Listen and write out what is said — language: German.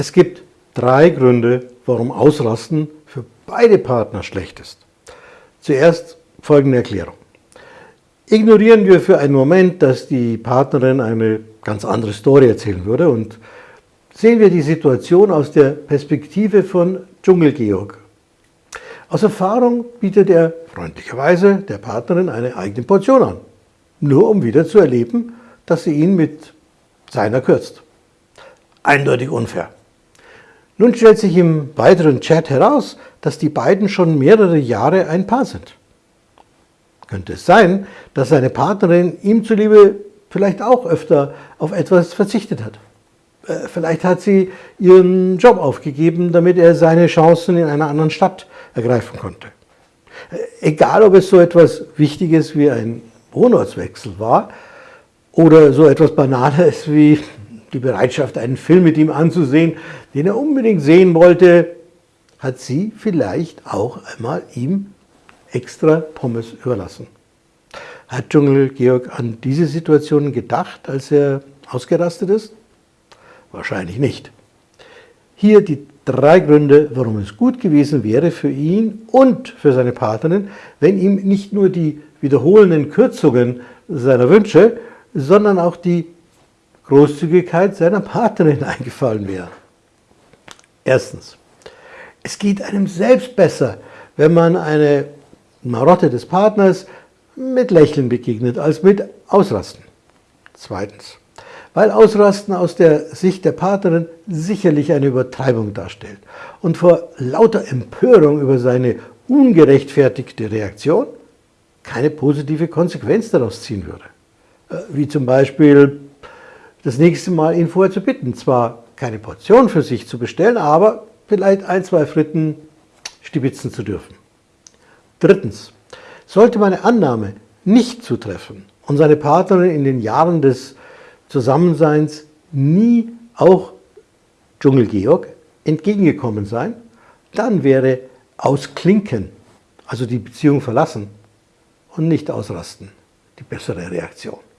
Es gibt drei Gründe, warum Ausrasten für beide Partner schlecht ist. Zuerst folgende Erklärung. Ignorieren wir für einen Moment, dass die Partnerin eine ganz andere Story erzählen würde und sehen wir die Situation aus der Perspektive von Dschungelgeorg. Aus Erfahrung bietet er freundlicherweise der Partnerin eine eigene Portion an, nur um wieder zu erleben, dass sie ihn mit seiner kürzt. Eindeutig unfair. Nun stellt sich im weiteren Chat heraus, dass die beiden schon mehrere Jahre ein Paar sind. Könnte es sein, dass seine Partnerin ihm zuliebe vielleicht auch öfter auf etwas verzichtet hat. Äh, vielleicht hat sie ihren Job aufgegeben, damit er seine Chancen in einer anderen Stadt ergreifen konnte. Äh, egal, ob es so etwas Wichtiges wie ein Wohnortswechsel war oder so etwas Banales wie die Bereitschaft, einen Film mit ihm anzusehen, den er unbedingt sehen wollte, hat sie vielleicht auch einmal ihm extra Pommes überlassen. Hat Dschungel Georg an diese Situation gedacht, als er ausgerastet ist? Wahrscheinlich nicht. Hier die drei Gründe, warum es gut gewesen wäre für ihn und für seine Partnerin, wenn ihm nicht nur die wiederholenden Kürzungen seiner Wünsche, sondern auch die Großzügigkeit seiner Partnerin eingefallen wäre. Erstens, es geht einem selbst besser, wenn man eine Marotte des Partners mit Lächeln begegnet, als mit Ausrasten. Zweitens, weil Ausrasten aus der Sicht der Partnerin sicherlich eine Übertreibung darstellt und vor lauter Empörung über seine ungerechtfertigte Reaktion keine positive Konsequenz daraus ziehen würde. Äh, wie zum Beispiel das nächste Mal ihn vorher zu bitten, zwar keine Portion für sich zu bestellen, aber vielleicht ein, zwei Fritten stibitzen zu dürfen. Drittens, sollte meine Annahme nicht zutreffen und seine Partnerin in den Jahren des Zusammenseins nie auch Dschungel-Georg entgegengekommen sein, dann wäre ausklinken, also die Beziehung verlassen und nicht ausrasten, die bessere Reaktion.